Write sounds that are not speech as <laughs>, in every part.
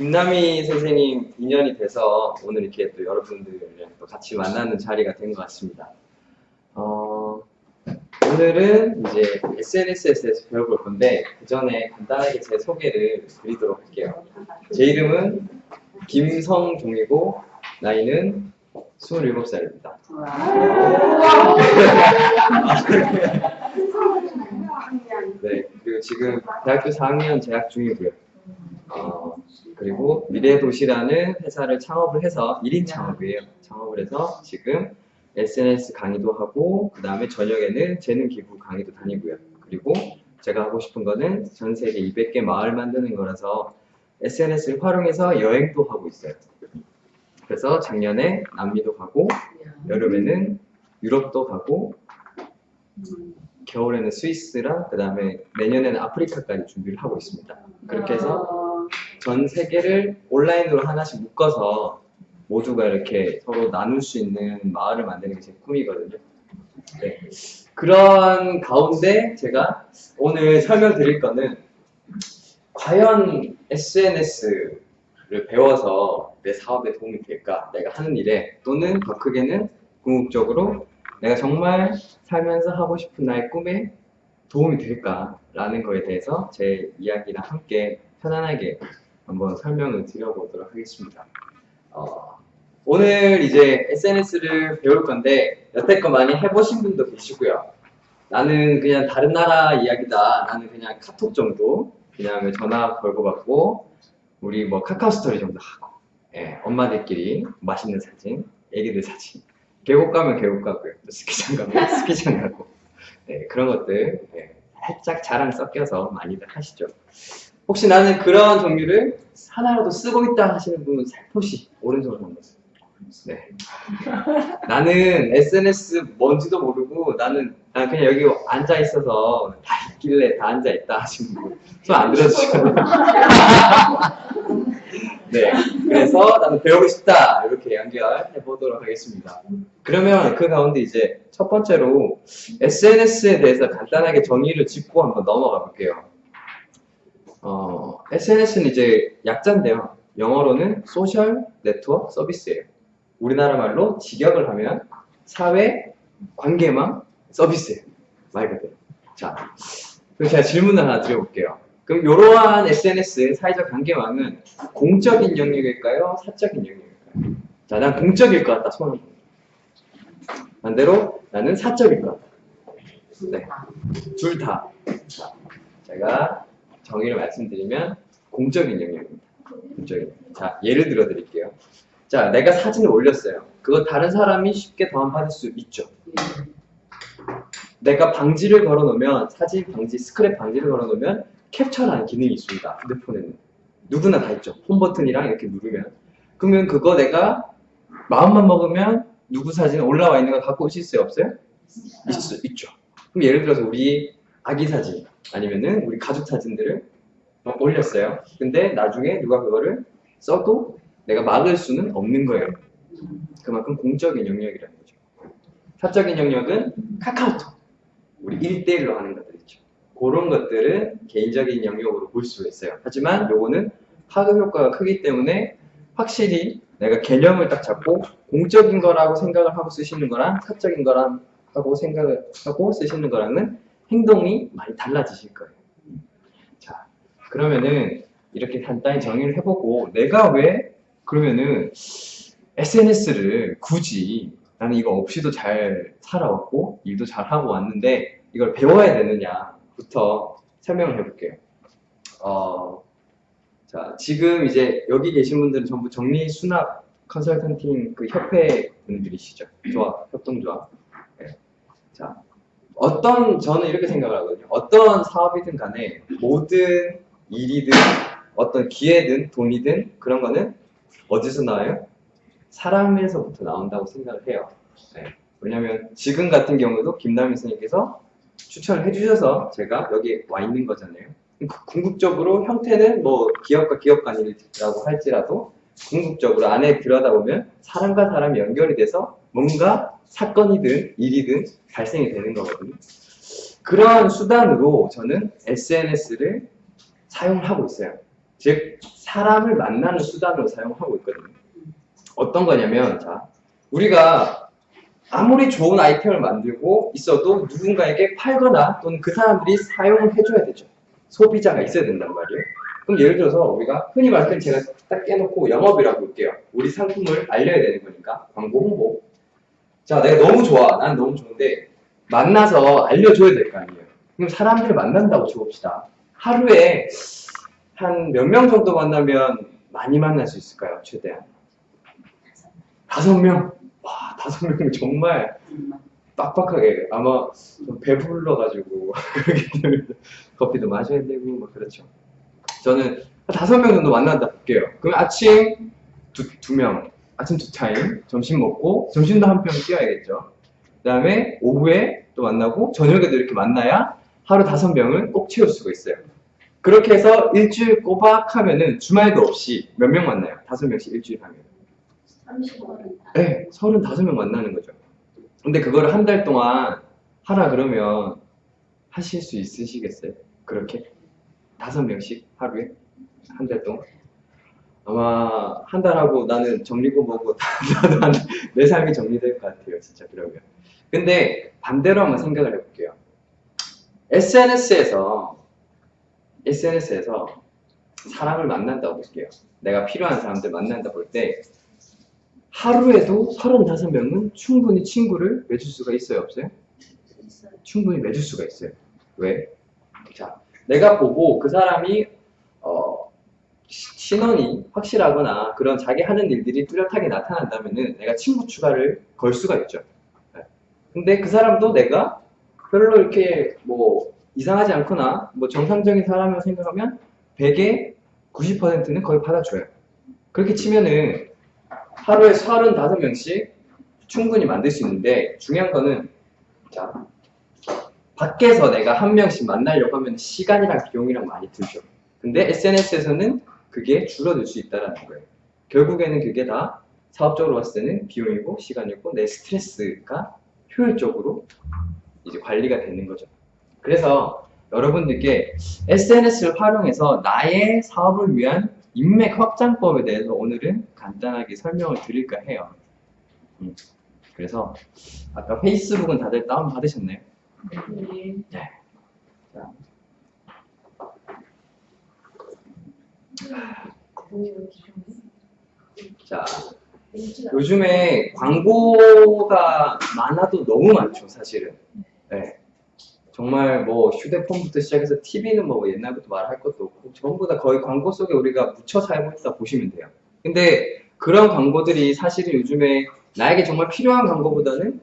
김남희 선생님 인연이 돼서 오늘 이렇게 또 여러분들이랑 또 같이 만나는 자리가 된 것 같습니다. 어, 오늘은 이제 SNS에 대해서 배워볼 건데 그 전에 간단하게 제 소개를 드리도록 할게요. 제 이름은 김성종이고 나이는 27살입니다. <laughs> 네, 그리고 지금 대학교 4학년 재학 중이고요. 어, 그리고 미래도시라는 회사를 창업을 해서 1인 창업이에요. 창업을 해서 지금 SNS 강의도 하고 그 다음에 저녁에는 재능 기부 강의도 다니고요. 그리고 제가 하고 싶은 거는 전 세계 200개 마을 만드는 거라서 SNS를 활용해서 여행도 하고 있어요. 그래서 작년에 남미도 가고 여름에는 유럽도 가고 겨울에는 스위스랑 그 다음에 내년에는 아프리카까지 준비를 하고 있습니다. 그렇게 해서 전 세계를 온라인으로 하나씩 묶어서 모두가 이렇게 서로 나눌 수 있는 마을을 만드는 게 제 꿈이거든요. 네. 그런 가운데 제가 오늘 설명드릴 거는 과연 SNS를 배워서 내 사업에 도움이 될까? 내가 하는 일에 또는 더 크게는 궁극적으로 내가 정말 살면서 하고 싶은 나의 꿈에 도움이 될까라는 거에 대해서 제 이야기랑 함께 편안하게 한번 설명을 드려보도록 하겠습니다. 어, 오늘 이제 SNS를 배울 건데 여태껏 많이 해보신 분도 계시고요. 나는 그냥 다른 나라 이야기다. 나는 그냥 카톡 정도 그냥 전화 걸고 받고 우리 뭐 카카오 스토리 정도 하고 예, 엄마들끼리 맛있는 사진, 애기들 사진 계곡 가면 계곡 가고요. 또 스키장 가면 <laughs> 스키장 가고 네, 그런 것들 네, 살짝 자랑 섞여서 많이들 하시죠. 혹시 나는 그런 종류를 하나라도 쓰고 있다 하시는 분은 살포시 오른손을 한번 네. 나는 SNS 뭔지도 모르고 나는, 난 그냥 여기 앉아 있어서 다 있길래 다 앉아 있다 하시는 분손안 들어주시거든요. <laughs> 네. 그래서 나는 배우고 싶다 이렇게 연결해 보도록 하겠습니다. 그러면 그 가운데 이제 첫 번째로 SNS에 대해서 간단하게 정의를 짚고 한번 넘어가 볼게요. 어, SNS는 이제 약자인데요. 영어로는 소셜 네트워크 서비스예요. 우리나라 말로 직역을 하면 사회 관계망 서비스예요. 말 그대로. 자, 그럼 제가 질문을 하나 드려볼게요. 그럼 이러한 SNS 사회적 관계망은 공적인 영역일까요? 사적인 영역일까요? 자, 난 공적일 것 같다. 손을 반대로 나는 사적일 것 같다. 네, 둘 다. 자, 제가 정의를 말씀드리면 공적인 영역입니다. 공적인. 자, 예를 들어 드릴게요. 자, 내가 사진을 올렸어요. 그거 다른 사람이 쉽게 다운받을 수 있죠. 내가 방지를 걸어 놓으면 사진 방지, 스크랩 방지를 걸어 놓으면 캡처라는 기능이 있습니다. 휴대폰에는. 누구나 다 있죠. 홈 버튼이랑 이렇게 누르면. 그러면 그거 내가 마음만 먹으면 누구 사진 올라와 있는 거 갖고 오실 수 없어요? 있, 있죠. 그럼 예를 들어서 우리 아기 사진 아니면은 우리 가족 사진들을 막 올렸어요. 근데 나중에 누가 그거를 써도 내가 막을 수는 없는 거예요. 그만큼 공적인 영역이라는 거죠. 사적인 영역은 카카오톡. 우리 1대1로 하는 것들 있죠. 그런 것들은 개인적인 영역으로 볼수 있어요. 하지만 요거는 파급 효과가 크기 때문에 확실히 내가 개념을 딱 잡고 공적인 거라고 생각을 하고 쓰시는 거랑 사적인 거랑 하고 생각을 하고 쓰시는 거랑은 행동이 많이 달라지실 거예요. 자, 그러면은 이렇게 간단히 정의를 해보고 내가 왜 그러면은 SNS를 굳이 나는 이거 없이도 잘 살아왔고 일도 잘 하고 왔는데 이걸 배워야 되느냐부터 설명을 해볼게요. 어, 자 지금 이제 여기 계신 분들은 전부 정리 수납 컨설턴팅 그 협회 분들이시죠. 조합, 협동조합. 네. 자 어떤 저는 이렇게 생각을 하거든요. 어떤 사업이든 간에 모든 일이든 어떤 기회든 돈이든 그런 거는 어디서 나와요? 사람에서부터 나온다고 생각을 해요. 네. 왜냐면 지금 같은 경우도 김남희 선생님께서 추천을 해주셔서 제가 여기 와 있는 거잖아요. 궁극적으로 형태는 뭐 기업과 기업 간이라고 할지라도 궁극적으로 안에 들여다보면 사람과 사람이 연결이 돼서 뭔가 사건이든 일이든 발생이 되는 거거든요. 그러한 수단으로 저는 SNS를 사용을 하고 있어요. 즉 사람을 만나는 수단으로 사용하고 있거든요. 어떤 거냐면, 자, 우리가 아무리 좋은 아이템을 만들고 있어도 누군가에게 팔거나 또는 그 사람들이 사용을 해줘야 되죠. 소비자가 있어야 된단 말이에요. 그럼 예를 들어서 우리가 흔히 말할 때 제가 딱 깨놓고 영업이라고 볼게요. 우리 상품을 알려야 되는 거니까 광고 홍보. 자, 내가 너무 좋아. 난 너무 좋은데 만나서 알려줘야 될 거 아니에요. 그럼 사람들을 만난다고 쳐봅시다. 하루에 한 몇 명 정도 만나면 많이 만날 수 있을까요? 최대한 다섯 명. 와, 다섯 명이면 정말 빡빡하게 아마 좀 배불러가지고 <laughs> 그렇기 때문에 커피도 마셔야 되고 막 그렇죠. 저는 한 다섯 명 정도 만난다 볼게요. 그럼 아침 두, 두 명, 아침 두 타임, 점심 먹고 점심도 한병 뛰어야겠죠. 그 다음에 오후에 또 만나고 저녁에도 이렇게 만나야 하루 다섯 병을 꼭 채울 수가 있어요. 그렇게 해서 일주일 꼬박 하면은 주말도 없이 몇 명 만나요? 다섯 명씩 일주일 하면. 35분. 네, 35명 만나는 거죠. 근데 그거를 한달 동안 하라 그러면 하실 수 있으시겠어요? 그렇게? 다섯 명씩 하루에? 한 달 동안? 아마 한 달 하고 나는 정리고 뭐고 <laughs> 나도 한- 내 삶이 정리될 것 같아요, 진짜 그러면. 근데 반대로 한번 생각을 해볼게요. SNS에서, SNS에서 사람을 만난다고 볼게요. 내가 필요한 사람들 만난다 볼 때, 하루에도 35명은 충분히 친구를 맺을 수가 있어요, 없어요? 충분히 맺을 수가 있어요. 왜? 자, 내가 보고 그 사람이 어, 시- 신원이 확실하거나 그런 자기 하는 일들이 뚜렷하게 나타난다면은 내가 친구 추가를 걸 수가 있죠. 네. 근데 그 사람도 내가 별로 이렇게 뭐 이상하지 않거나 뭐 정상적인 사람이라고 생각하면 100에 90%는 거의 받아줘요. 그렇게 치면은 하루에 35명씩 충분히 만들 수 있는데 중요한 거는 자 밖에서 내가 한 명씩 만나려고 하면 시간이랑 비용이랑 많이 들죠. 근데 SNS에서는 그게 줄어들 수 있다는 거예요. 결국에는 그게 다 사업적으로 봤을 때는 비용이고 시간이고 내 스트레스가 효율적으로 이제 관리가 되는 거죠. 그래서 여러분들께 SNS를 활용해서 나의 사업을 위한 인맥 확장법에 대해서 오늘은 간단하게 설명을 드릴까 해요. 음, 그래서 아까 페이스북은 다들 다운 받으셨나요? 네. 자, 요즘에 광고가 많아도 너무 많죠, 사실은. 네. 정말 뭐 휴대폰부터 시작해서 TV는 뭐 옛날부터 말할 것도 없고 전부 다 거의 광고 속에 우리가 묻혀 살고 있다 보시면 돼요. 근데 그런 광고들이 사실은 요즘에 나에게 정말 필요한 광고보다는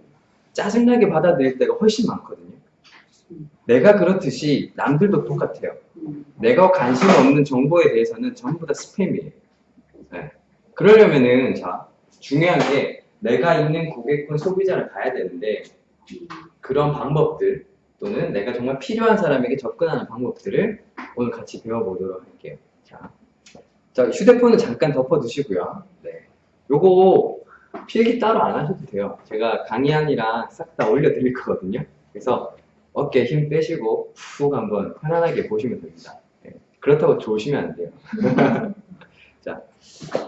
짜증나게 받아들일 때가 훨씬 많거든요. 내가 그렇듯이 남들도 똑같아요. 내가 관심 없는 정보에 대해서는 전부 다 스팸이에요. 네. 그러려면은 자 중요한 게 내가 있는 고객군 소비자를 가야 되는데 그런 방법들 또는 내가 정말 필요한 사람에게 접근하는 방법들을 오늘 같이 배워보도록 할게요. 자, 자 휴대폰은 잠깐 덮어두시고요. 네. 요거 필기 따로 안 하셔도 돼요. 제가 강의안이랑 싹 다 올려드릴 거거든요. 그래서 어깨 힘 빼시고 푹 한번 편안하게 보시면 됩니다. 네. 그렇다고 좋으시면 안 돼요. <laughs> 자,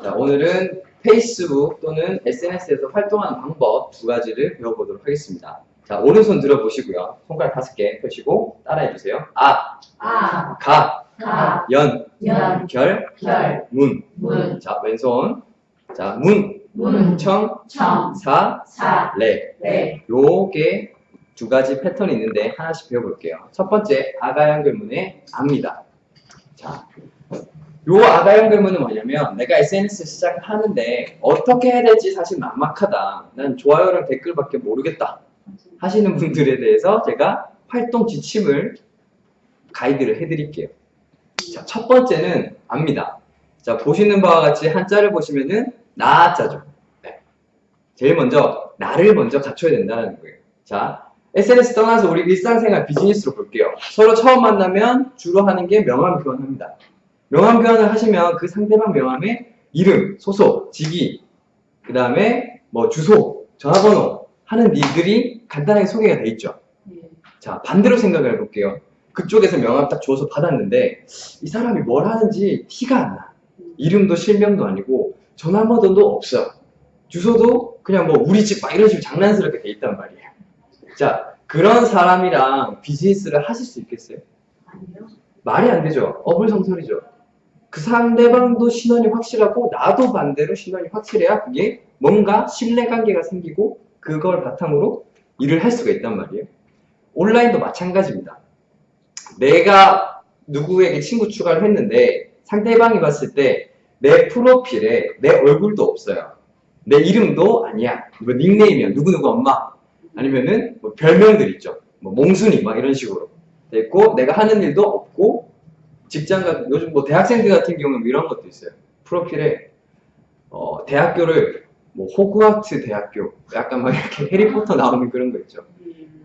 자, 오늘은 페이스북 또는 SNS에서 활동하는 방법 두 가지를 배워보도록 하겠습니다. 자, 오른손 들어보시고요. 손가락 다섯 개 펴시고 따라해주세요. 아, 아, 가, 가, 연, 연, 결, 결, 문. 문, 자, 왼손. 자, 문, 문, 청, 청, 사, 사, 레. 네, 요게 두 가지 패턴이 있는데 하나씩 배워볼게요. 첫 번째, 아가 연결문의 압니다. 자, 요 아가 연결문은 뭐냐면 내가 SNS 시작하는데 어떻게 해야 될지 사실 막막하다. 난 좋아요랑 댓글밖에 모르겠다. 하시는 분들에 대해서 제가 활동 지침을 가이드를 해드릴게요. 자, 첫 번째는 압니다. 자, 보시는 바와 같이 한자를 보시면은 나자죠. 네. 제일 먼저 나를 먼저 갖춰야 된다는 거예요. 자, SNS 떠나서 우리 일상생활 비즈니스로 볼게요. 서로 처음 만나면 주로 하는 게 명함 교환합니다. 명함 교환을 하시면 그 상대방 명함에 이름, 소속, 직위, 그 다음에 뭐 주소, 전화번호 하는 일들이 간단하게 소개가 돼 있죠. 네, 자, 반대로 생각을 해볼게요. 그쪽에서 명함 딱 줘서 받았는데 이 사람이 뭘 하는지 티가 안 나. 이름도 실명도 아니고 전화번호도 없어요. 주소도 그냥 뭐 우리 집 막 이런 식으로 장난스럽게 돼 있단 말이에요. 자, 그런 사람이랑 비즈니스를 하실 수 있겠어요? 아니요. 말이 안 되죠. 어불성설이죠. 그 상대방도 신원이 확실하고 나도 반대로 신원이 확실해야 그게 뭔가 신뢰관계가 생기고 그걸 바탕으로 일을 할 수가 있단 말이에요. 온라인도 마찬가지입니다. 내가 누구에게 친구 추가를 했는데 상대방이 봤을 때 내 프로필에 내 얼굴도 없어요. 내 이름도 아니야. 뭐 닉네임이야. 누구누구 엄마. 아니면은 뭐 별명들 있죠. 뭐 몽순이 막 이런 식으로 돼 있고 내가 하는 일도 없고 직장 같은 요즘 뭐 대학생들 같은 경우는 뭐 이런 것도 있어요. 프로필에 어, 대학교를 뭐 호그와트 대학교 약간 막 이렇게 <laughs> 해리포터 나오는 그런 거 있죠.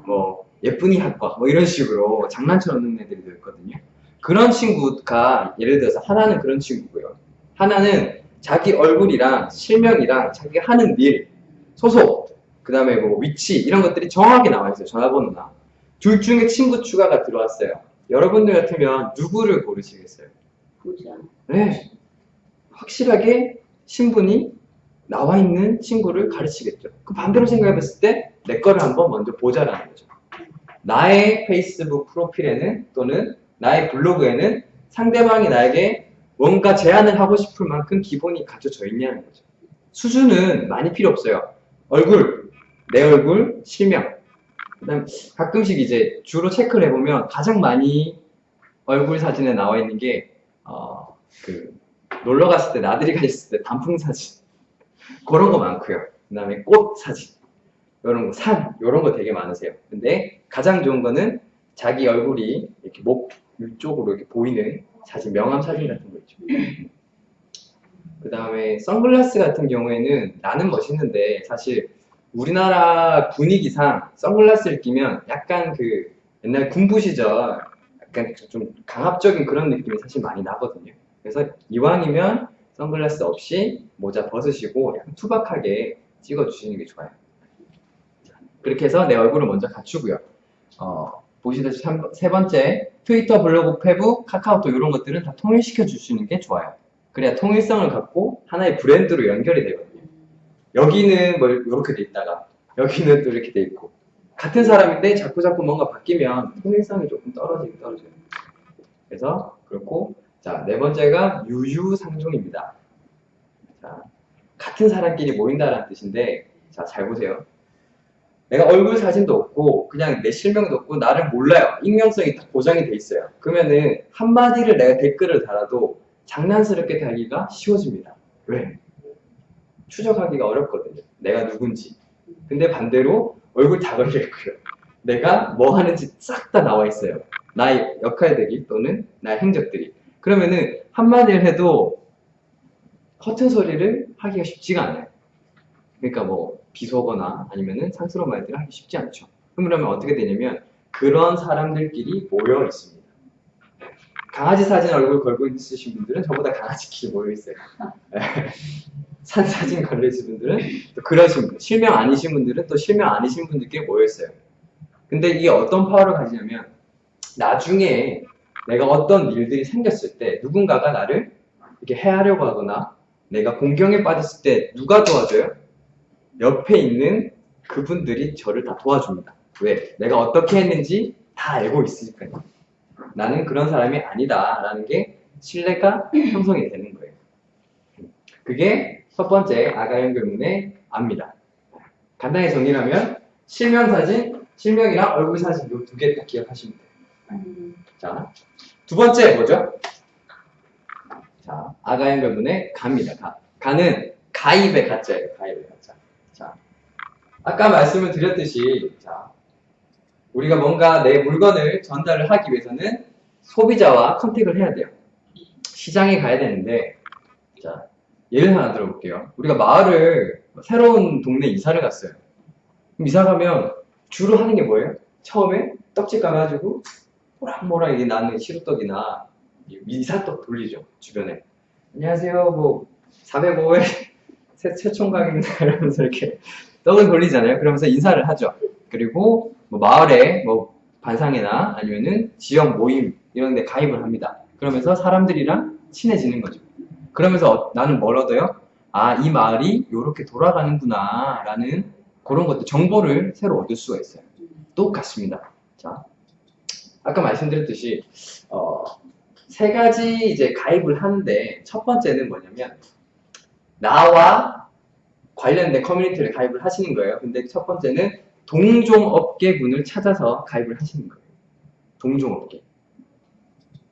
뭐 예쁜이 학과 뭐 이런 식으로 장난쳐 놓는 애들도 있거든요. 그런 친구가 예를 들어서 하나는 그런 친구고요. 하나는 자기 얼굴이랑 실명이랑 자기가 하는 일, 소속, 그 다음에 뭐 위치 이런 것들이 정확하게 나와 있어요. 전화번호나. 둘 중에 친구 추가가 들어왔어요. 여러분들 같으면 누구를 고르시겠어요? 보자. 네. 확실하게 신분이 나와 있는 친구를 가르치겠죠. 그 반대로 생각해 봤을 때 내 거를 한번 먼저 보자라는 거죠. 나의 페이스북 프로필에는 또는 나의 블로그에는 상대방이 나에게 뭔가 제안을 하고 싶을 만큼 기본이 갖춰져 있냐는 거죠. 수준은 많이 필요 없어요. 얼굴, 내 얼굴, 실명. 그다음 가끔씩 이제 주로 체크를 해보면 가장 많이 얼굴 사진에 나와 있는 게 어, 그 놀러 갔을 때 나들이 갔을 때 단풍 사진 그런 거 많고요. 그다음에 꽃 사진 이런 거, 산 이런 거 되게 많으세요. 근데 가장 좋은 거는 자기 얼굴이 이렇게 목 위쪽으로 이렇게 보이는 사진, 명함 사진 같은 거 있죠. 그 다음에 선글라스 같은 경우에는 나는 멋있는데 사실 우리나라 분위기상 선글라스를 끼면 약간 그 옛날 군부 시절 약간 좀 강압적인 그런 느낌이 사실 많이 나거든요. 그래서 이왕이면 선글라스 없이 모자 벗으시고 약간 투박하게 찍어주시는 게 좋아요. 자, 그렇게 해서 내 얼굴을 먼저 갖추고요. 어, 보시다시피 삼- 세 번째 트위터, 블로그, 페북, 카카오톡 이런 것들은 다 통일시켜 주시는 게 좋아요. 그래야 통일성을 갖고 하나의 브랜드로 연결이 되거든요. 여기는 뭐 이렇게 돼 있다가 여기는 또 이렇게 돼 있고 같은 사람인데 자꾸 자꾸 뭔가 바뀌면 통일성이 조금 떨어지긴 떨어져요. 그래서 그렇고 자 네 번째가 유유상종입니다. 자 같은 사람끼리 모인다라는 뜻인데 자 잘 보세요. 내가 얼굴 사진도 없고 그냥 내 실명도 없고 나를 몰라요. 익명성이 딱 보장이 돼 있어요. 그러면은 한마디를 내가 댓글을 달아도 장난스럽게 달기가 쉬워집니다. 왜? 추적하기가 어렵거든요. 내가 누군지. 근데 반대로 얼굴 다 걸려 있고요. 내가 뭐 하는지 싹 다 나와 있어요. 나의 역할들이 또는 나의 행적들이. 그러면은 한마디를 해도 허튼 소리를 하기가 쉽지가 않아요. 그러니까 뭐 비속어나 아니면은 상스러운 말들을 하기 쉽지 않죠. 그러면 어떻게 되냐면 그런 사람들끼리 모여 있습니다. 강아지 사진 얼굴 걸고 있으신 분들은 저보다 강아지끼리 모여 있어요. <laughs> 산 사진 걸려 있으신 분들은 또 그러신 분, 실명 아니신 분들은 또 실명 아니신 분들끼리 모여 있어요. 근데 이게 어떤 파워를 가지냐면 나중에 내가 어떤 일들이 생겼을 때 누군가가 나를 이렇게 해하려고 하거나 내가 공경에 빠졌을 때 누가 도와줘요? 옆에 있는 그분들이 저를 다 도와줍니다. 왜? 내가 어떻게 했는지 다 알고 있으니까요. 나는 그런 사람이 아니다 라는 게 신뢰가 형성이 되는 거예요. 그게 첫 번째 아가 연결문의 압니다. 간단히 정리하면 실명 사진, 실명이랑 얼굴 사진 이 두 개 딱 기억하시면 돼요. 음, 자, 두 번째 뭐죠? 자, 아가 연결문의 가입니다. 가. 가는 가입의 가짜예요. 가입의 가짜. 자, 아까 말씀을 드렸듯이 자, 우리가 뭔가 내 물건을 전달을 하기 위해서는 소비자와 컨택을 해야 돼요. 시장에 가야 되는데 자, 예를 하나 들어볼게요. 우리가 마을을 새로운 동네 이사를 갔어요. 그럼 이사 가면 주로 하는 게 뭐예요? 처음에 떡집 가가지고 모락모락 이게 나는 시루떡이나 이 이사떡 돌리죠 주변에 안녕하세요. 뭐 405회 <laughs> 새, 최총각입니다. <laughs> 이러면서 이렇게 떡을 돌리잖아요. 그러면서 인사를 하죠. 그리고 뭐 마을에 뭐 반상회나 아니면은 지역 모임 이런 데 가입을 합니다. 그러면서 사람들이랑 친해지는 거죠 그러면서 어- 나는 뭘 얻어요? 아, 이 마을이 이렇게 돌아가는구나 라는 그런 것들, 정보를 새로 얻을 수가 있어요. 똑같습니다. 자, 아까 말씀드렸듯이 어, 세 가지 이제 가입을 하는데 첫 번째는 뭐냐면 나와 관련된 커뮤니티를 가입을 하시는 거예요. 근데 첫 번째는 동종업계군을 찾아서 가입을 하시는 거예요. 동종업계.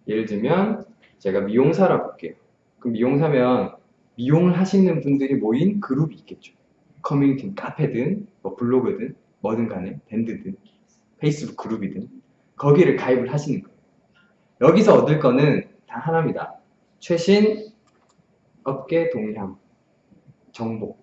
예를 들면 제가 미용사라 볼게요. 그럼 미용사면 미용을 하시는 분들이 모인 그룹이 있겠죠. 커뮤니티, 카페든 뭐 블로그든 뭐든 간에 밴드든 페이스북 그룹이든 거기를 가입을 하시는 거예요. 여기서 얻을 거는 단 하나입니다. 최신 업계 동향 정보.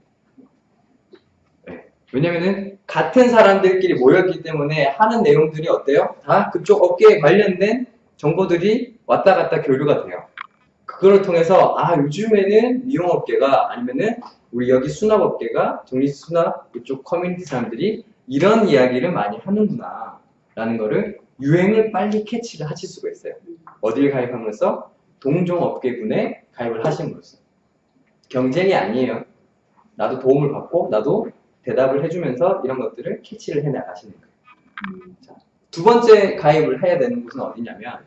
네. 왜냐면은 같은 사람들끼리 모였기 때문에 하는 내용들이 어때요? 다 그쪽 업계에 관련된 정보들이 왔다 갔다 교류가 돼요. 그거를 통해서 아 요즘에는 미용업계가 아니면은 우리 여기 수납업계가 정리수납 이쪽 커뮤니티 사람들이 이런 이야기를 많이 하는구나 라는 거를 유행을 빨리 캐치를 하실 수가 있어요. 어디를 가입하면서 동종업계군에 가입을 하심으로써 경쟁이 아니에요. 나도 도움을 받고 나도 대답을 해주면서 이런 것들을 캐치를 해나가시는 거예요. 음. 두 번째 가입을 해야 되는 곳은 어디냐면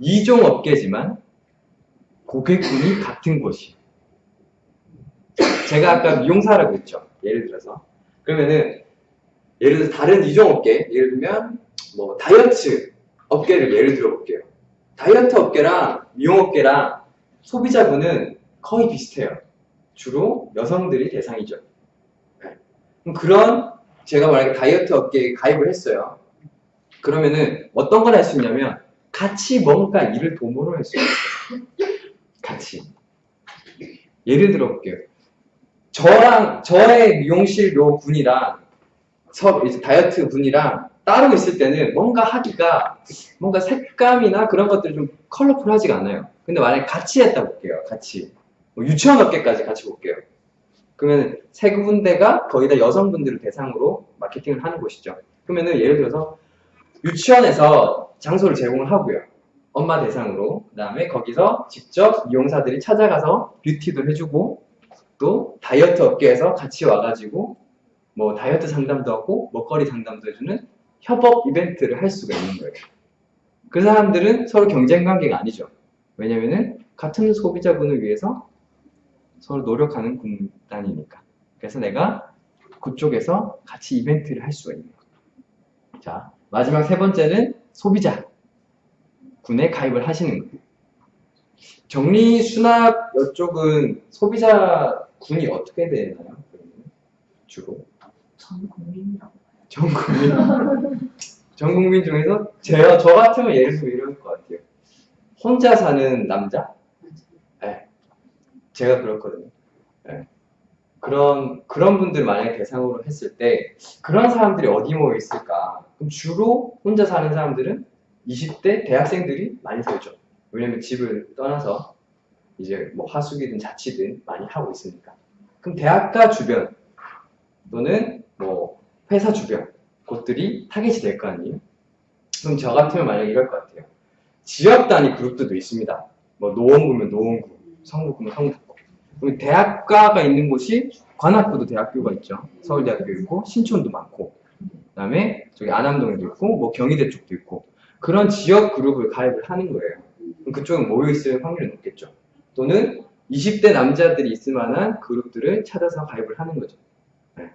이종 업계지만 고객군이 같은 곳이. 제가 아까 미용사라고 했죠. 예를 들어서 그러면은 예를 들어 서 다른 이종 업계 예를 들면 뭐 다이어트 업계를 예를 들어 볼게요. 다이어트 업계랑 미용 업계랑 소비자분은 거의 비슷해요. 주로 여성들이 대상이죠. 네. 그런 제가 만약에 다이어트 업계에 가입을 했어요. 그러면은 어떤 걸 할 수 있냐면 같이 뭔가 일을 도모를 할수 있어요. 같이. 예를 들어 볼게요. 저랑 저의 미용실 요 분이랑 서 이제 다이어트 분이랑 따로 있을 때는 뭔가 하기가 뭔가 색감이나 그런 것들이 좀 컬러풀하지가 않아요. 근데 만약에 같이 했다 볼게요. 같이. 뭐 유치원 업계까지 같이 볼게요. 그러면 세 군데가 거의 다 여성분들을 대상으로 마케팅을 하는 곳이죠. 그러면은 예를 들어서 유치원에서 장소를 제공을 하고요. 엄마 대상으로. 그 다음에 거기서 직접 미용사들이 찾아가서 뷰티도 해주고 또 다이어트 업계에서 같이 와가지고 뭐 다이어트 상담도 하고 먹거리 상담도 해주는 협업 이벤트를 할 수가 있는 거예요. 그 사람들은 서로 경쟁 관계가 아니죠. 왜냐면은 같은 소비자분을 위해서 서로 노력하는 군단이니까. 그래서 내가 그쪽에서 같이 이벤트를 할 수가 있는 거예요. 자, 마지막 세 번째는 소비자 군에 가입을 하시는 거예요. 정리 수납 이쪽은 소비자 군이 어떻게 되나요? 주로 전 국민이라고. 전 국민 전 국민 중에서 제가 저 같으면 예를 들면 이럴 것 같아요. 혼자 사는 남자? 네. 제가 그렇거든요. 네. 그런 그런 분들 만약에 대상으로 했을 때 그런 사람들이 어디 모여 있을까? 그럼 주로 혼자 사는 사람들은 20대 대학생들이 많이 살죠. 왜냐면 집을 떠나서 이제 뭐 하숙이든 자취든 많이 하고 있으니까. 그럼 대학가 주변 또는 뭐 회사 주변 곳들이 타겟이 될 거 아니에요? 그럼 저 같으면 만약에 이럴 것 같아요. 지역 단위 그룹들도 있습니다. 뭐 노원구면 노원구, 성북구면 성북구. 그럼 대학가가 있는 곳이 관악구도 대학교가 있죠. 서울대학교 있고 신촌도 많고 그다음에 저기 안암동에도 있고 뭐 경희대 쪽도 있고 그런 지역 그룹을 가입을 하는 거예요. 그쪽은 모여 있을 확률이 높겠죠. 또는 20대 남자들이 있을 만한 그룹들을 찾아서 가입을 하는 거죠. 네.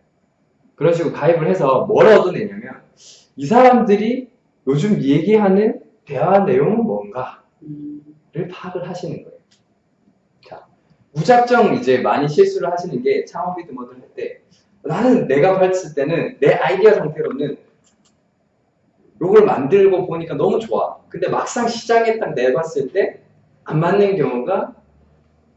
그런 식으로 가입을 해서 뭘 얻어내냐면 이 사람들이 요즘 얘기하는 대화 내용은 뭔가를 음. 파악을 하시는 거예요. 자, 무작정 이제 많이 실수를 하시는 게 창업이든 뭐든 할 때 나는 내가 봤을 때는 내 아이디어 상태로는 요걸 만들고 보니까 너무 좋아. 근데 막상 시장에 딱 내봤을 때 안 맞는 경우가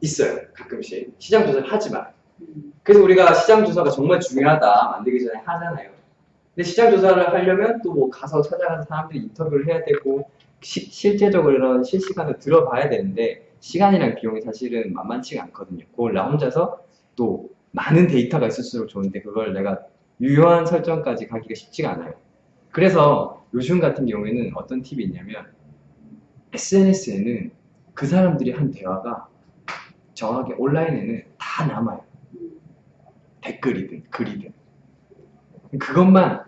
있어요. 가끔씩. 시장 조사를 하지만. 음. 그래서 우리가 시장 조사가 정말 중요하다 만들기 전에 하잖아요. 근데 시장 조사를 하려면 또 뭐 가서 찾아가서 사람들이 인터뷰를 해야 되고 시- 실제적으로 이런 실시간을 들어봐야 되는데 시간이랑 비용이 사실은 만만치가 않거든요. 그걸 나 혼자서 또 많은 데이터가 있을수록 좋은데 그걸 내가 유효한 설정까지 가기가 쉽지가 않아요. 그래서 요즘 같은 경우에는 어떤 팁이 있냐면 SNS에는 그 사람들이 한 대화가 정확히 온라인에는 다 남아요. 음. 댓글이든 글이든. 그것만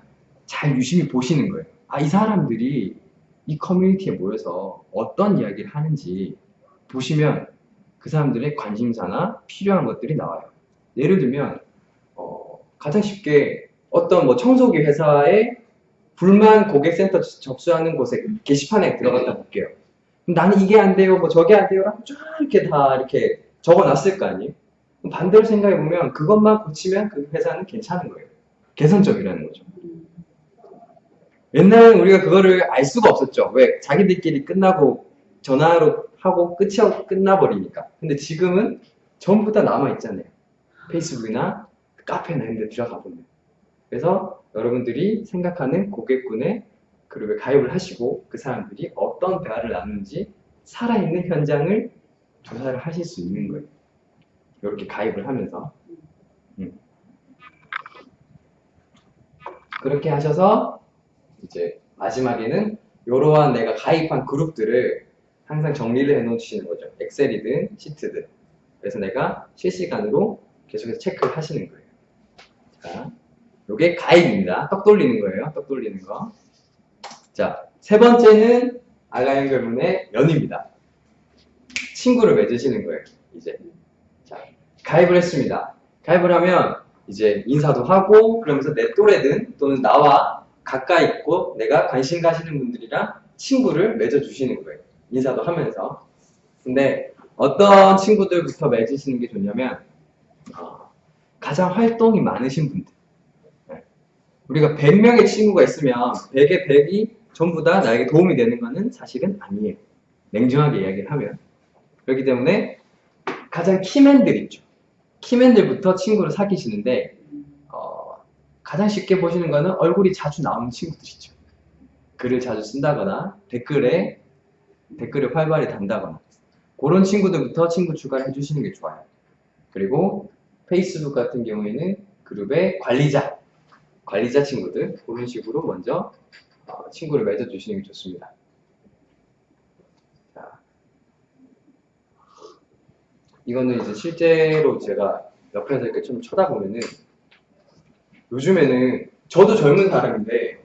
잘 유심히 보시는 거예요. 아, 이 사람들이 이 커뮤니티에 모여서 어떤 이야기를 하는지 보시면 그 사람들의 관심사나 필요한 것들이 나와요. 예를 들면, 어, 가장 쉽게 어떤 뭐 청소기 회사에 불만 고객센터 접수하는 곳에 게시판에 들어갔다 볼게요. 나는 이게 안 돼요, 뭐 저게 안 돼요라고 쫙 이렇게 다 이렇게 적어 놨을 거 아니에요? 반대로 생각해 보면 그것만 고치면 그 회사는 괜찮은 거예요. 개선적이라는 거죠. 음. 옛날에는 우리가 그거를 알 수가 없었죠. 왜? 자기들끼리 끝나고 전화로 하고 끝이 끝나버리니까. 근데 지금은 전부 다 남아있잖아요. 페이스북이나 카페나 이런 데 들어가 보면. 그래서 여러분들이 생각하는 고객군의 그룹에 가입을 하시고 그 사람들이 어떤 대화를 나누는지 살아있는 현장을 조사를 하실 수 있는 거예요. 이렇게 가입을 하면서. 음. 그렇게 하셔서 이제 마지막에는 이러한 내가 가입한 그룹들을 항상 정리를 해 놓으 시는 거죠. 엑셀이든 시트든. 그래서 내가 실시간으로 계속해서 체크를 하시는 거예요. 자, 요게 가입입니다. 떡 돌리는 거예요. 떡 돌리는 거. 자, 세 번째는 알라 연결문의 연입니다. 친구를 맺으시는 거예요. 이제. 자, 가입을 했습니다. 가입을 하면 이제 인사도 하고 그러면서 내 또래든 또는 나와 가까이 있고 내가 관심 가시는 분들이랑 친구를 맺어주시는 거예요. 인사도 하면서. 근데 어떤 친구들부터 맺으시는 게 좋냐면 어, 가장 활동이 많으신 분들. 네. 우리가 100명의 친구가 있으면 100의 100이 전부 다 나에게 도움이 되는 것은 사실은 아니에요. 냉정하게 이야기를 하면. 그렇기 때문에 가장 키맨들 있죠. 키맨들부터 친구를 사귀시는데 어, 가장 쉽게 보시는 거는 얼굴이 자주 나오는 친구들이죠. 글을 자주 쓴다거나 댓글에 댓글을 활발히 단다거나 그런 친구들부터 친구 추가를 해주시는 게 좋아요. 그리고 페이스북 같은 경우에는 그룹의 관리자, 관리자 친구들 그런 식으로 먼저 어, 친구를 맺어주시는 게 좋습니다. 자, 이거는 이제 실제로 제가 옆에서 이렇게 좀 쳐다보면은 요즘에는 저도 젊은 사람인데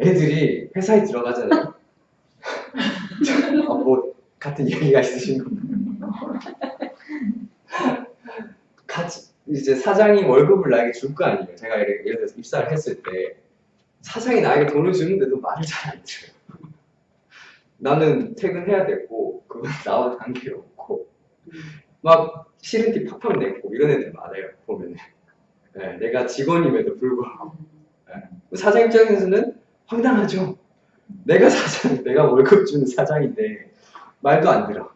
애들이 회사에 들어가잖아요. <laughs> 어, 뭐 같은 얘기가 있으신 건가요? <laughs> 같이 이제 사장이 월급을 나에게 줄 거 아니에요. 제가 예를 들어서 입사를 했을 때 사장이 나에게 돈을 주는데도 말을 잘 안 들어요. 나는 퇴근해야 되고 그건 나와 관계 없고 막 싫은 티 팍팍 내고 이런 애들 많아요 보면은 네, 내가 직원임에도 불구하고 네. 사장 입장에서는 황당하죠. 내가 사장, 내가 월급 주는 사장인데 말도 안 들어.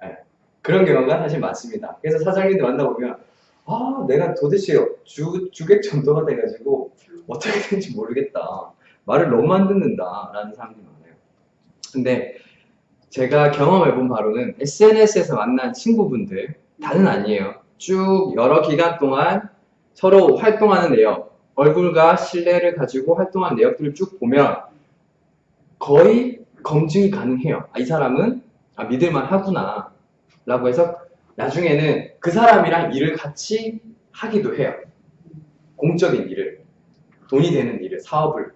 네. 그런 경우가 사실 많습니다. 그래서 사장님들 만나보면 아 내가 도대체 주, 주객 전도가 돼가지고 어떻게 되는지 모르겠다. 말을 너무 안 듣는다 라는 사람들이 많아요. 근데 제가 경험해 본 바로는 SNS에서 만난 친구분들 다는 아니에요. 쭉 여러 기간 동안 서로 활동하는 내역, 얼굴과 신뢰를 가지고 활동한 내역들을 쭉 보면 거의 검증이 가능해요. 아, 이 사람은 아, 믿을만 하구나. 라고 해서 나중에는 그 사람이랑 일을 같이 하기도 해요. 공적인 일을. 돈이 되는 일을, 사업을.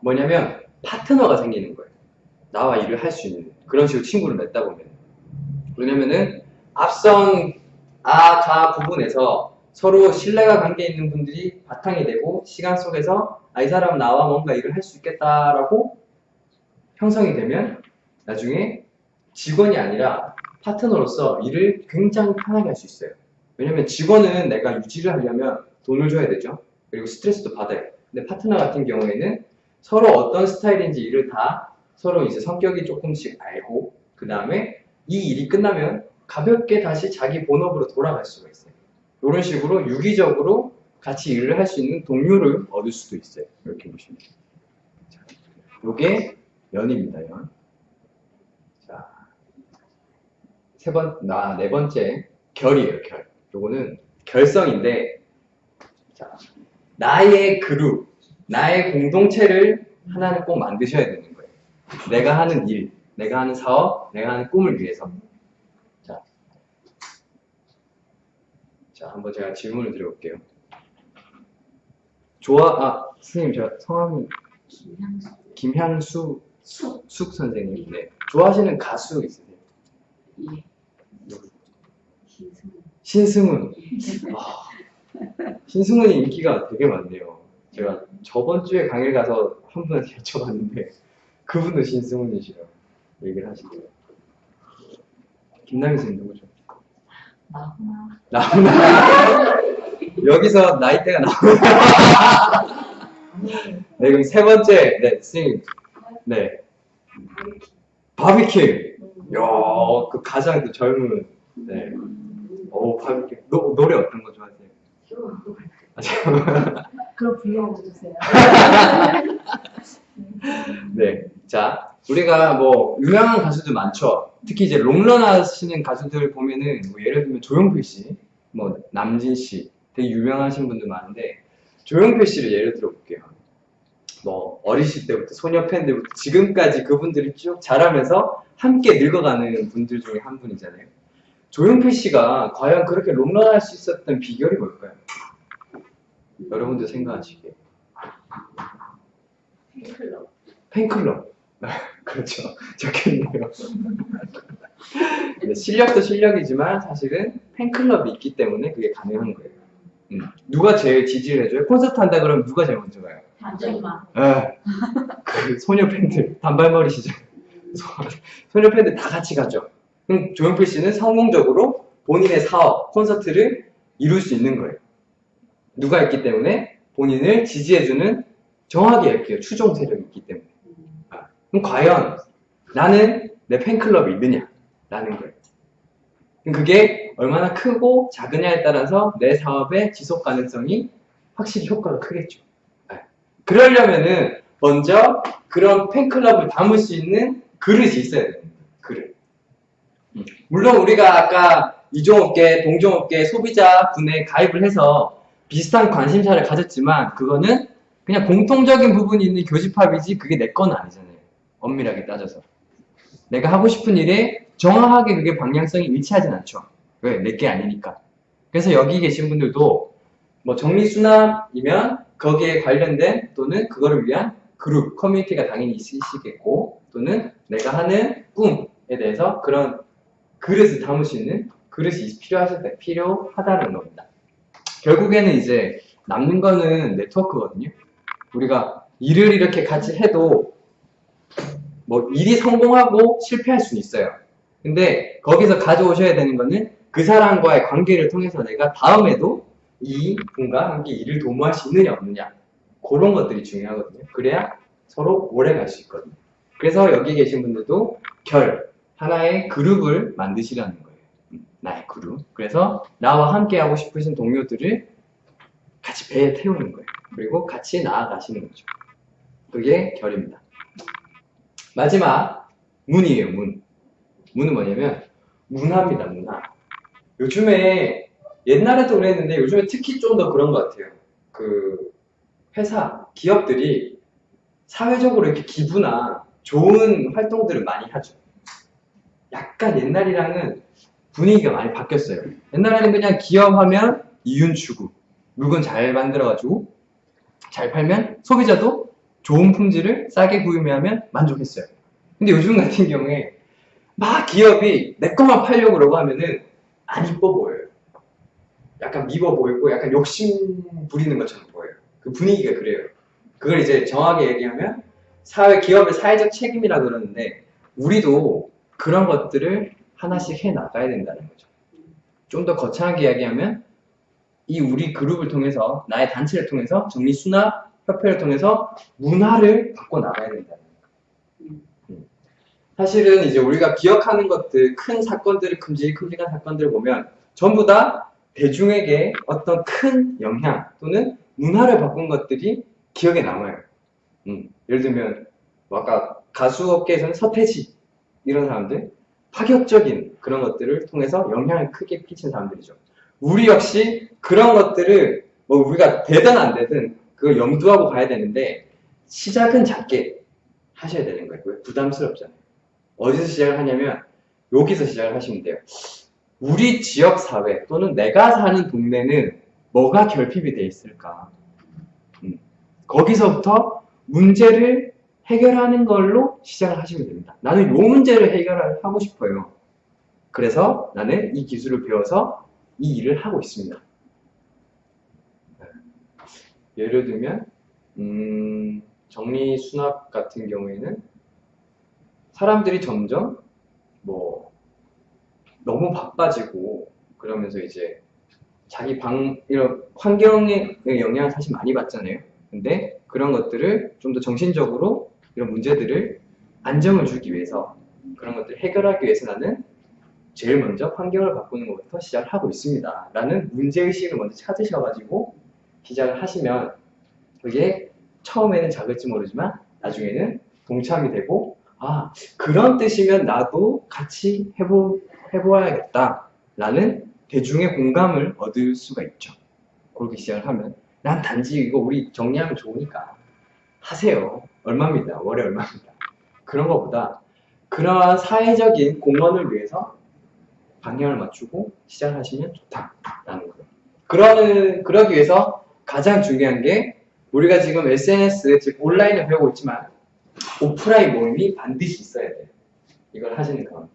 뭐냐면 파트너가 생기는 거예요. 나와 일을 할 수 있는. 그런 식으로 친구를 맺다 보면. 왜냐면은 앞선 아, 가 부분에서 서로 신뢰가 관계 있는 분들이 바탕이 되고 시간 속에서 아, 이 사람 나와 뭔가 일을 할 수 있겠다라고 형성이 되면 나중에 직원이 아니라 파트너로서 일을 굉장히 편하게 할 수 있어요. 왜냐면 직원은 내가 유지를 하려면 돈을 줘야 되죠. 그리고 스트레스도 받아요. 근데 파트너 같은 경우에는 서로 어떤 스타일인지 일을 다 서로 이제 성격이 조금씩 알고 그 다음에 이 일이 끝나면 가볍게 다시 자기 본업으로 돌아갈 수가 있어요. 이런 식으로 유기적으로 같이 일을 할 수 있는 동료를 얻을 수도 있어요. 이렇게 보시면. 자, 요게 연입니다, 연. 자, 세 번, 나, 네 번째, 결이에요, 결. 요거는 결성인데, 자, 나의 그룹, 나의 공동체를 하나는 꼭 만드셔야 되는 거예요. 내가 하는 일, 내가 하는 사업, 내가 하는 꿈을 위해서. 자, 자, 한번 제가 질문을 드려볼게요. 좋아, 아, 선생님, 제가 성함이 김향수. 김향수 수. 숙 선생님. 네. 좋아하시는 가수 있으세요? 예. 신승. 신승훈. 아, 신승훈이 인기가 되게 많네요. 제가 저번 주에 강의 가서 한 분한테 <laughs> 여쭤봤는데 그분도 신승훈이시라고 얘기를 하시더라고요. 김남희 선생님 누구죠? 나훈아. 나훈아. 여기서 나이대가 나오나? 네, 그럼 세 번째, 네, 선생님. 네, 바비큐. 야, 그 가장 그 젊은, 네. 오, 바비큐. 노, 노래 어떤 거 좋아하세요? <laughs> 그럼 불러주세요. <laughs> 네. 자, 우리가 뭐, 유명한 가수들 많죠. 특히 이제 롱런 하시는 가수들 보면은, 뭐 예를 들면 조용필 씨, 뭐, 남진 씨, 되게 유명하신 분들 많은데, 조용필 씨를 예를 들어 볼게요. 뭐, 어리실 때부터 소녀 팬들부터 지금까지 그분들이 쭉 자라면서 함께 늙어가는 분들 중에 한 분이잖아요. 조용필 씨가 과연 그렇게 롱런 할 수 있었던 비결이 뭘까요? 여러분들 생각하시기에. 팬클럽. 팬클럽. <laughs> 그렇죠. 적혀있네요. 실력도 실력이지만 사실은 팬클럽이 있기 때문에 그게 가능한 거예요. 음. 누가 제일 지지를 해줘요? 콘서트 한다 그러면 누가 제일 먼저 가요? 단정만. 에, 그 소녀 팬들, 단발머리 시절. <laughs> 소녀 팬들 다 같이 가죠. 그럼 조용필 씨는 성공적으로 본인의 사업, 콘서트를 이룰 수 있는 거예요. 누가 있기 때문에 본인을 지지해주는 정확히 할게요. 추종 세력이 있기 때문에. 그럼 과연 나는 내 팬클럽이 있느냐? 라는 거예요. 그럼 그게 얼마나 크고 작으냐에 따라서 내 사업의 지속 가능성이 확실히 효과가 크겠죠. 네. 그러려면은 먼저 그런 팬클럽을 담을 수 있는 그릇이 있어야 됩니다. 그릇. 음. 물론 우리가 아까 이종업계, 동종업계 소비자 분에 가입을 해서 비슷한 관심사를 가졌지만 그거는 그냥 공통적인 부분이 있는 교집합이지 그게 내 건 아니잖아요. 엄밀하게 따져서. 내가 하고 싶은 일에 정확하게 그게 방향성이 일치하진 않죠. 왜? 내 게 아니니까. 그래서 여기 계신 분들도 뭐 정리수납이면 거기에 관련된 또는 그거를 위한 그룹, 커뮤니티가 당연히 있으시겠고 또는 내가 하는 꿈에 대해서 그런 그릇을 담을 수 있는 그릇이 필요하실 때 필요하다는 겁니다. 결국에는 이제 남는 거는 네트워크거든요. 우리가 일을 이렇게 같이 해도 뭐 일이 성공하고 실패할 수는 있어요. 근데 거기서 가져오셔야 되는 거는 그 사람과의 관계를 통해서 내가 다음에도 이 분과 함께 일을 도모할 수 있느냐 없느냐 그런 것들이 중요하거든요. 그래야 서로 오래 갈 수 있거든요. 그래서 여기 계신 분들도 결 하나의 그룹을 만드시라는 거예요. 음, 나의 그룹. 그래서 나와 함께 하고 싶으신 동료들을 같이 배에 태우는 거예요. 그리고 같이 나아가시는 거죠. 그게 결입니다. 마지막 문이에요. 문. 문은 뭐냐면 문화입니다. 문화. 요즘에 옛날에도 그랬는데 요즘에 특히 좀 더 그런 것 같아요. 그 회사, 기업들이 사회적으로 이렇게 기부나 좋은 활동들을 많이 하죠. 약간 옛날이랑은 분위기가 많이 바뀌었어요. 옛날에는 그냥 기업하면 이윤 추구, 물건 잘 만들어가지고 잘 팔면 소비자도 좋은 품질을 싸게 구매하면 만족했어요. 근데 요즘 같은 경우에 막 기업이 내 것만 팔려고 그러고 하면은 안 이뻐 보여요. 약간 미워 보이고 약간 욕심 부리는 것처럼 보여요. 그 분위기가 그래요. 그걸 이제 정확하게 얘기하면 사회 기업의 사회적 책임이라 그러는데 우리도 그런 것들을 하나씩 해 나가야 된다는 거죠. 좀 더 거창하게 이야기하면 이 우리 그룹을 통해서 나의 단체를 통해서 정리 수납 협회를 통해서 문화를 바꿔 나가야 된다는 거예요. 음. 사실은 이제 우리가 기억하는 것들 큰 사건들을 큼직큼직한 사건들을 보면 전부 다 대중에게 어떤 큰 영향 또는 문화를 바꾼 것들이 기억에 남아요. 음, 예를 들면 뭐 아까 가수 업계에서는 서태지 이런 사람들 파격적인 그런 것들을 통해서 영향을 크게 끼친 사람들이죠. 우리 역시 그런 것들을 뭐 우리가 되든 안 되든 그걸 염두하고 가야 되는데 시작은 작게 하셔야 되는 거예요. 왜? 부담스럽잖아요. 어디서 시작을 하냐면 여기서 시작을 하시면 돼요. 우리 지역 사회 또는 내가 사는 동네는 뭐가 결핍이 돼 있을까? 음, 거기서부터 문제를 해결하는 걸로 시작을 하시면 됩니다. 나는 이 문제를 해결하고 싶어요. 그래서 나는 이 기술을 배워서 이 일을 하고 있습니다. 네. 예를 들면 음, 정리 수납 같은 경우에는 사람들이 점점 뭐 너무 바빠지고 그러면서 이제 자기 방 이런 환경의 영향을 사실 많이 받잖아요. 근데 그런 것들을 좀 더 정신적으로 이런 문제들을 안정을 주기 위해서 그런 것들을 해결하기 위해서 나는 제일 먼저 환경을 바꾸는 것부터 시작을 하고 있습니다. 라는 문제의식을 먼저 찾으셔가지고 시작을 하시면 그게 처음에는 작을지 모르지만 나중에는 동참이 되고 아 그런 뜻이면 나도 같이 해보, 해보아야겠다 라는 대중의 공감을 얻을 수가 있죠. 그렇게 시작을 하면 난 단지 이거 우리 정리하면 좋으니까 하세요. 얼마입니다. 월에 얼마입니다. 그런 것보다 그러한 사회적인 공헌을 위해서 방향을 맞추고 시작하시면 좋다라는 거예요. 그러는 그러기 위해서 가장 중요한 게 우리가 지금 SNS 즉 온라인을 배우고 있지만 오프라인 모임이 반드시 있어야 돼요. 이걸 하시는 가운데.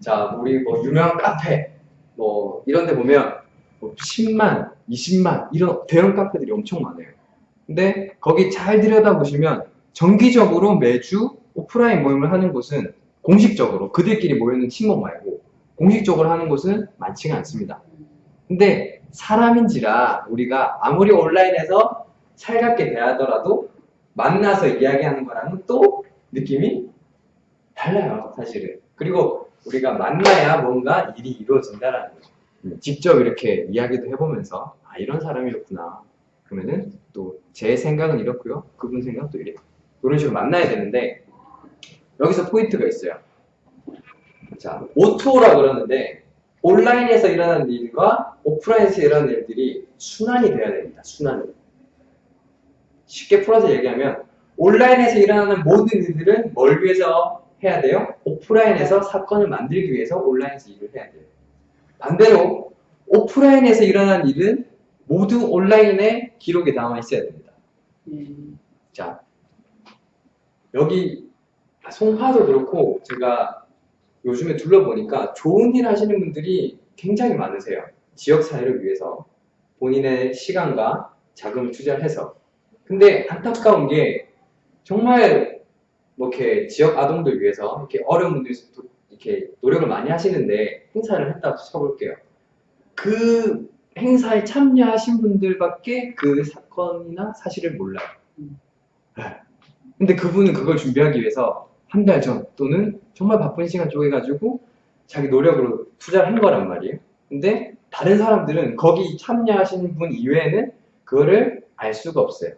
자, 우리 뭐 유명한 카페 뭐 이런 데 보면 뭐 10만, 20만 이런 대형 카페들이 엄청 많아요. 근데 거기 잘 들여다보시면 정기적으로 매주 오프라인 모임을 하는 곳은 공식적으로 그들끼리 모이는 친목 말고 공식적으로 하는 곳은 많지가 않습니다. 근데 사람인지라 우리가 아무리 온라인에서 살갑게 대하더라도 만나서 이야기하는 거랑은 또 느낌이 달라요, 사실은. 그리고 우리가 만나야 뭔가 일이 이루어진다라는 거죠. 직접 이렇게 이야기도 해보면서 아 이런 사람이었구나. 그러면은 또 제 생각은 이렇고요. 그분 생각은 또 이래요. 이런 식으로 만나야 되는데 여기서 포인트가 있어요. 자, O2O라 그러는데 온라인에서 일어나는 일과 오프라인에서 일어나는 일들이 순환이 돼야 됩니다. 순환이. 쉽게 풀어서 얘기하면 온라인에서 일어나는 모든 일들은 뭘 위해서 해야 돼요? 오프라인에서 사건을 만들기 위해서 온라인에서 일을 해야 돼요. 반대로 오프라인에서 일어난 일은 모두 온라인에 기록에 남아 있어야 됩니다. 음. 자, 여기 송파도 그렇고 제가 요즘에 둘러보니까 좋은 일 하시는 분들이 굉장히 많으세요. 지역 사회를 위해서 본인의 시간과 자금을 투자를 해서. 근데 안타까운 게 정말 뭐 이렇게 지역 아동들 위해서 이렇게 어려운 분들이 도- 이렇게 노력을 많이 하시는데 행사를 했다고 쳐볼게요. 그 행사에 참여하신 분들밖에 그 사건이나 사실을 몰라요. 네. 근데 그분은 그걸 준비하기 위해서 한 달 전 또는 정말 바쁜 시간 쪼개가지고 자기 노력으로 투자를 한 거란 말이에요. 근데 다른 사람들은 거기 참여하신 분 이외에는 그거를 알 수가 없어요.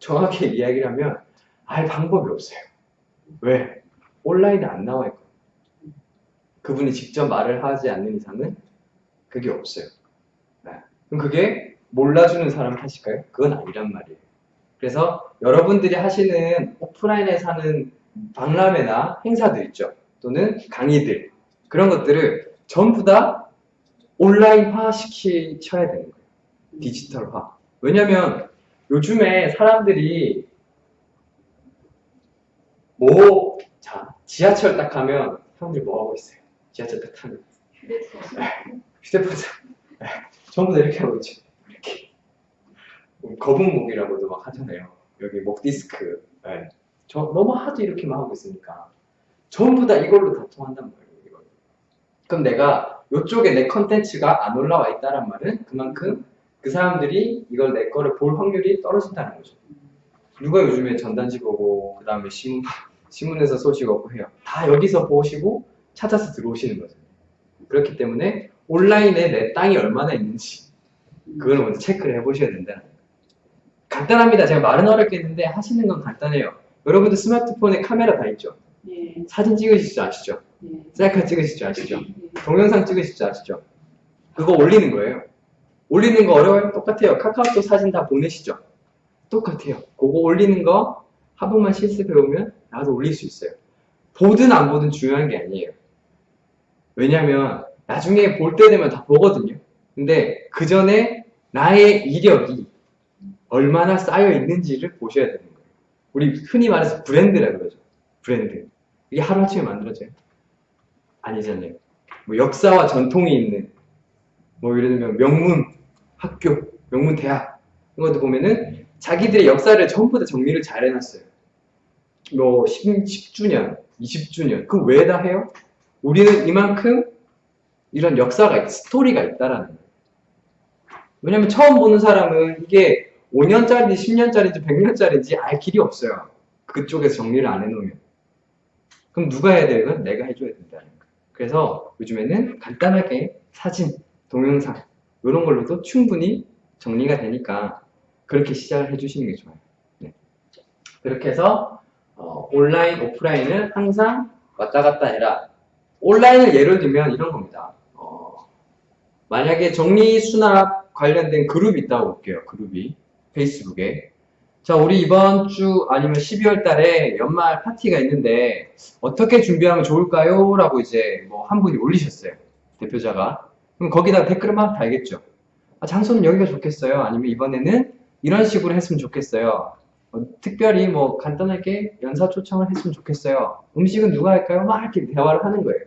정확히 <laughs> 이야기를 하면 알 방법이 없어요. 왜? 온라인에 안 나와 있거든요. 그분이 직접 말을 하지 않는 이상은 그게 없어요. 네. 그럼 그게 몰라주는 사람 탓일까요? 그건 아니란 말이에요. 그래서 여러분들이 하시는 오프라인에서 하는 박람회나 행사들 있죠. 또는 강의들. 그런 것들을 전부 다 온라인화 시키셔야 되는 거예요. 디지털화. 왜냐면 요즘에 사람들이 뭐, 자, 지하철 딱 가면 사람들이 뭐 하고 있어요? 지하철 딱 타면. 휴대폰 사- 전부 다 이렇게 하고 있죠. 이렇게. 거북목이라고도 막 하잖아요. 여기 목 디스크. 네. 저 너무 하도 이렇게만 하고 있으니까 전부 다 이걸로 다 통한단 말이에요. 이걸로. 그럼 내가 이쪽에 내 컨텐츠가 안 올라와 있다란 말은 그만큼 그 사람들이 이걸 내 거를 볼 확률이 떨어진다는 거죠. 누가 요즘에 전단지 보고 그 다음에 신문 신문에서 소식 얻고 해요. 다 여기서 보시고 찾아서 들어오시는 거죠. 그렇기 때문에 온라인에 내 땅이 얼마나 있는지 그걸 먼저 체크를 해보셔야 거예요. 간단합니다. 제가 말은 어렵겠는데 하시는 건 간단해요. 여러분들 스마트폰에 카메라 다 있죠? 예. 사진 찍으실 줄 아시죠? 예. 셀카 찍으실 줄 아시죠? 예. 동영상 찍으실 줄 아시죠? 그거 올리는 거예요. 올리는 거 어려워요? 똑같아요. 카카오톡 사진 다 보내시죠? 똑같아요. 그거 올리는 거 한 번만 실습해보면 나도 올릴 수 있어요. 보든 안 보든 중요한 게 아니에요. 왜냐면 나중에 볼 때 되면 다 보거든요. 근데 그 전에 나의 이력이 얼마나 쌓여 있는지를 보셔야 되는 거예요. 우리 흔히 말해서 브랜드라 그러죠. 브랜드. 이게 하루아침에 만들어져요? 아니잖아요. 뭐 역사와 전통이 있는 뭐 예를 들면 명문 학교, 명문 대학 이런 것도 보면은 자기들의 역사를 전부 다 정리를 잘 해놨어요. 뭐 10, 10주년, 20주년 그 왜 다 해요? 우리는 이만큼 이런 역사가 있, 스토리가 있다라는 거예요. 왜냐면 처음 보는 사람은 이게 5년짜리인지 10년짜리인지 100년짜리인지 알 길이 없어요. 그쪽에서 정리를 안 해놓으면. 그럼 누가 해야 돼요? 이건 내가 해줘야 된다는 거예요. 그래서 요즘에는 간단하게 사진, 동영상 이런 걸로도 충분히 정리가 되니까 그렇게 시작을 해주시는 게 좋아요. 네. 그렇게 해서 어, 온라인, 오프라인을 항상 왔다 갔다 해라. 온라인을 예를 들면 이런 겁니다. 어, 만약에 정리 수납 관련된 그룹이 있다고 볼게요. 그룹이 페이스북에. 자, 우리 이번 주 아니면 12월 달에 연말 파티가 있는데 어떻게 준비하면 좋을까요? 라고 이제 뭐 한 분이 올리셨어요. 대표자가. 그럼 거기다 댓글을 막 달겠죠. 아, 장소는 여기가 좋겠어요. 아니면 이번에는 이런 식으로 했으면 좋겠어요. 어, 특별히 뭐 간단하게 연사 초청을 했으면 좋겠어요. 음식은 누가 할까요? 막 이렇게 대화를 하는 거예요.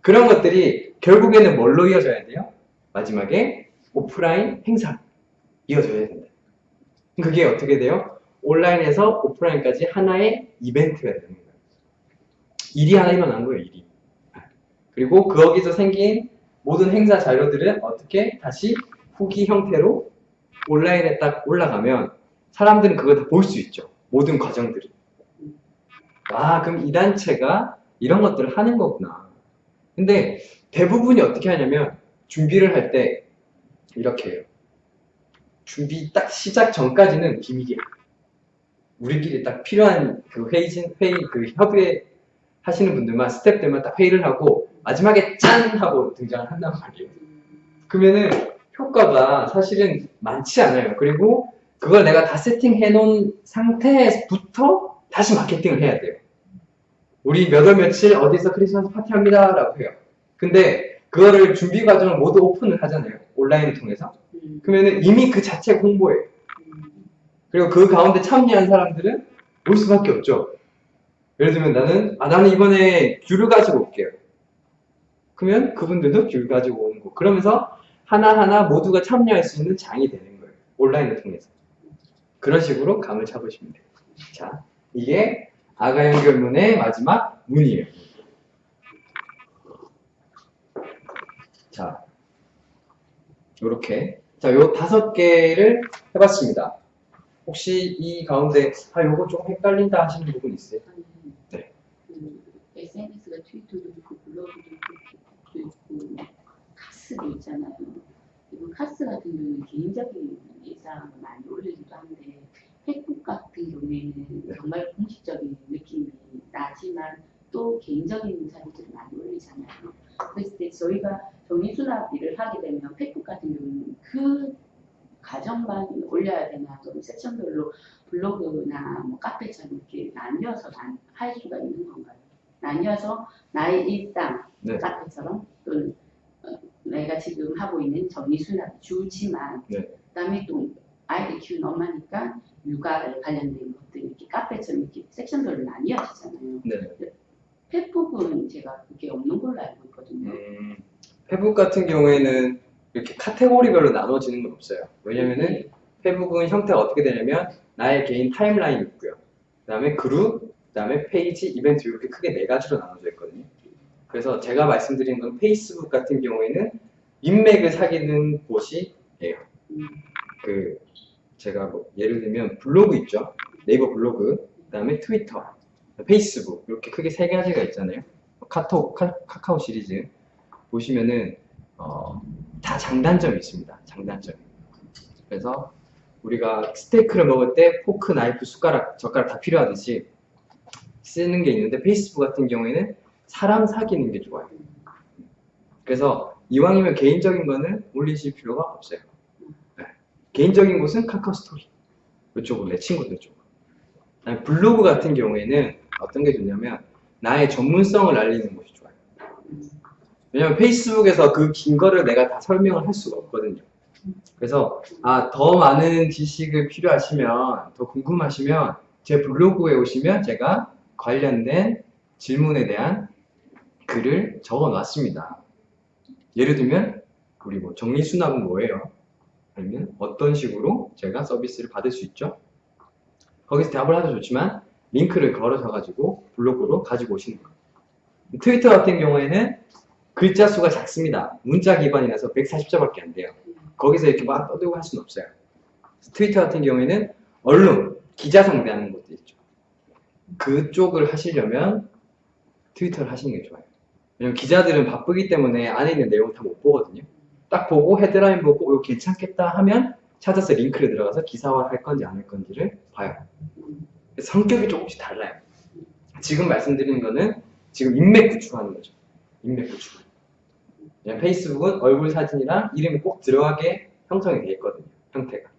그런 것들이 결국에는 뭘로 이어져야 돼요? 마지막에 오프라인 행사 이어져야 된다. 그게 어떻게 돼요? 온라인에서 오프라인까지 하나의 이벤트가 되는 거예요. 일이 하나 일어난 거예요, 일이. 그리고 거기서 생긴 모든 행사 자료들은 어떻게 다시 후기 형태로 온라인에 딱 올라가면 사람들은 그걸 다볼 수 있죠. 모든 과정들을. 아, 그럼 이 단체가 이런 것들을 하는 거구나. 근데 대부분이 어떻게 하냐면 준비를 할 때 이렇게 해요. 준비 딱 시작 전까지는 비밀이야. 우리끼리 딱 필요한 그 회의, 회의 그 협의 하시는 분들만 스텝들만 딱 회의를 하고 마지막에 짠 하고 등장을 한단 말이에요. 그러면은 효과가 사실은 많지 않아요. 그리고 그걸 내가 다 세팅해 놓은 상태부터 다시 마케팅을 해야 돼요. 우리 몇월 며칠 어디서 크리스마스 파티 합니다. 라고 해요. 근데 그거를 준비 과정을 모두 오픈을 하잖아요. 온라인을 통해서. 음, 그러면은 이미 그 자체가 홍보예요. 음, 그리고 그 가운데 참여한 사람들은 올 수밖에 없죠. 예를 들면 나는, 아, 나는 이번에 귤을 가지고 올게요. 그러면 그분들도 귤 가지고 오는 거. 그러면서 하나하나 모두가 참여할 수 있는 장이 되는 거예요. 온라인을 통해서. 그런 식으로 감을 잡으시면 돼요. 자, 이게 아가 연결문의 마지막 문이에요. 자, 요렇게. 자, 요 다섯 개를 해봤습니다. 혹시 이 가운데, 아, 요거 조금 헷갈린다 하시는 부분 있어요? 네. 그 SNS가 트위터도 있고 블로그도 있고 있고 뭐 카스도 있잖아요. 그리고 카스 같은 경우는 개인적인 일상을 많이 올리기도 한데 팩북 같은 경우에는 네. 정말 공식적인 느낌이 나지만 또 개인적인 사진들을 많이 올리잖아요. 그랬을 때 저희가 정리수납 일을 하게 되면 팩북 같은 경우는 그 과정만 올려야 되나 또는 섹션별로 블로그나 뭐 카페처럼 이렇게 나뉘어서 난- 할 수가 있는 건가요? 나뉘어서 나의 일상 네. 카페처럼 또는 어, 내가 지금 하고 있는 정리수납 주지만 네. 그다음에 또 아이들 키우는 엄마니까 육아에 관련된 것들 이렇게 카페처럼 이렇게 섹션별로 나뉘어지잖아요. 네. 페북은 제가 그게 없는 걸로 알고 있거든요. 음, 페북 같은 경우에는 이렇게 카테고리별로 나눠지는 건 없어요. 왜냐면은 페북은 형태가 어떻게 되냐면 나의 개인 timeline이 있고요. 그 다음에 그룹, 그 다음에 페이지, 이벤트 이렇게 크게 네 가지로 나눠져 있거든요. 그래서 제가 말씀드린 건 페이스북 같은 경우에는 인맥을 사귀는 곳이에요. 음, 그 제가 뭐 예를 들면 블로그 있죠. 네이버 블로그, 그 다음에 트위터, 페이스북 이렇게 크게 세 가지가 있잖아요. 카톡, 카, 카오 시리즈 보시면은 어, 다 장단점이 있습니다. 장단점. 그래서 우리가 스테이크를 먹을 때 포크, 나이프, 숟가락, 젓가락 다 필요하듯이 쓰는 게 있는데 페이스북 같은 경우에는 사람 사귀는 게 좋아요. 그래서 이왕이면 개인적인 거는 올리실 필요가 없어요. 네. 개인적인 곳은 카카오 스토리 이쪽으로 내 친구들. 그다음에 블로그 같은 경우에는 어떤 게 좋냐면 나의 전문성을 알리는 곳이 좋아요. 음, 왜냐면 페이스북에서 그 긴 거를 내가 다 설명을 할 수가 없거든요. 그래서 아, 더 많은 지식을 필요하시면, 더 궁금하시면 제 블로그에 오시면 제가 관련된 질문에 대한 글을 적어 놨습니다. 예를 들면 우리 뭐 정리 수납은 뭐예요? 아니면 어떤 식으로 제가 서비스를 받을 수 있죠? 거기서 답을 하도 좋지만 링크를 걸어서 가지고 블로그로 가지고 오시는 거예요. 트위터 같은 경우에는 글자 수가 작습니다. 문자 기반이라서 140자밖에 안 돼요. 거기서 이렇게 막 떠들고 할 수는 없어요. 트위터 같은 경우에는 언론, 기자 상대하는 것도 있죠. 그쪽을 하시려면 트위터를 하시는 게 좋아요. 왜냐면 기자들은 바쁘기 때문에 안에 있는 내용 다 못 보거든요. 딱 보고 헤드라인 보고 이거 괜찮겠다 하면 찾아서 링크를 들어가서 기사화 할 건지 안 할 건지를 봐요. 음, 성격이 조금씩 달라요. 지금 말씀드리는 거는 지금 인맥 구축하는 거죠. 인맥 구축. 그냥 페이스북은 얼굴 사진이랑 이름이 꼭 들어가게 형성이 되어 있거든요. 형태가.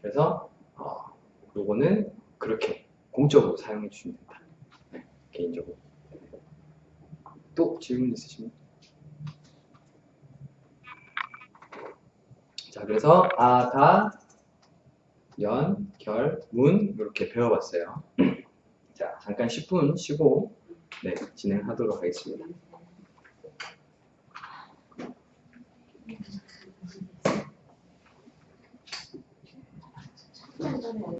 그래서 어, 요거는 그렇게 공적으로 사용해 주시면 된다. 네, 개인적으로. 또 질문 있으시면? 자, 그래서 아, 다, 연, 결, 문 이렇게 배워봤어요. <clears throat> 자, 잠깐 10분 쉬고 네, 진행하도록 하겠습니다.